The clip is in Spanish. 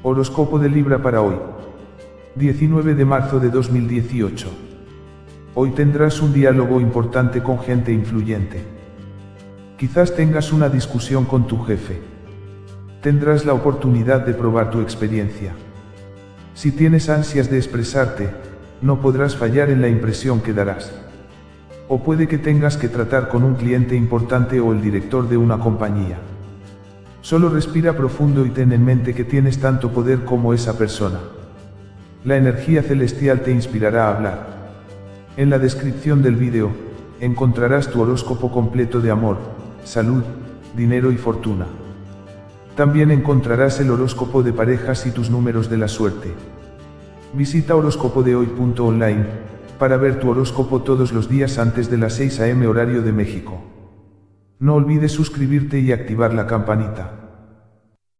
Horóscopo de Libra para hoy. 19 de marzo de 2018. Hoy tendrás un diálogo importante con gente influyente. Quizás tengas una discusión con tu jefe. Tendrás la oportunidad de probar tu experiencia. Si tienes ansias de expresarte, no podrás fallar en la impresión que darás. O puede que tengas que tratar con un cliente importante o el director de una compañía. Solo respira profundo y ten en mente que tienes tanto poder como esa persona. La energía celestial te inspirará a hablar. En la descripción del vídeo, encontrarás tu horóscopo completo de amor, salud, dinero y fortuna. También encontrarás el horóscopo de parejas y tus números de la suerte. Visita horóscopodehoy.online para ver tu horóscopo todos los días antes de las 6 am horario de México. No olvides suscribirte y activar la campanita.